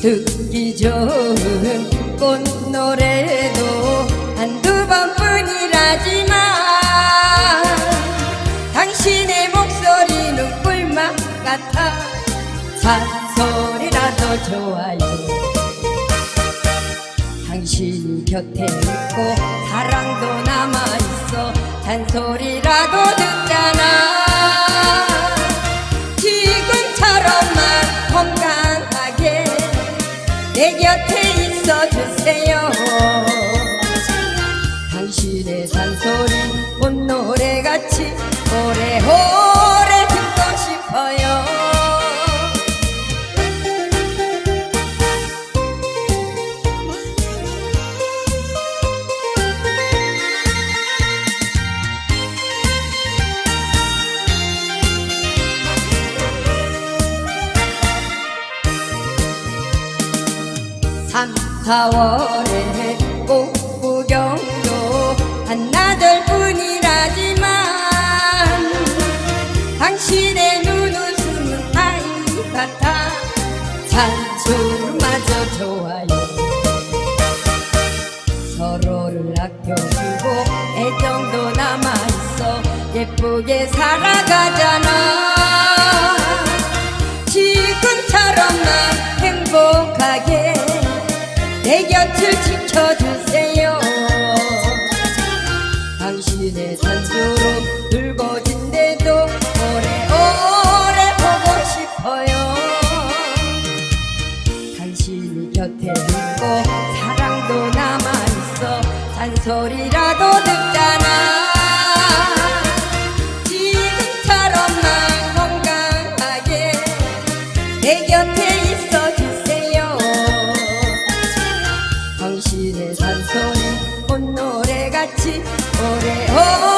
듣기 좋은 꽃노래도 한두 번뿐이라지만 당신의 목소리는 꿀맛 같아 잔소리라도 좋아요. 당신이 곁에 있고 사랑도 남아있어 잔소리라도 듣잖아 내 곁에 있어 주세요 3,4월에 꽃구경도 한나절 뿐이라지만 당신의 눈웃음은 아이 같아 산수마저 좋아요. 서로를 아껴주고 애정도 남아있어 예쁘게 살아가잖아. 내 곁을 지켜주세요. 당신의 산소로 붉어진데도 오래오래 보고 싶어요. 당신이 곁에 있고 사랑도 남아있어 잔소리라도 당신의 산소에 꽃노래같이 오래오래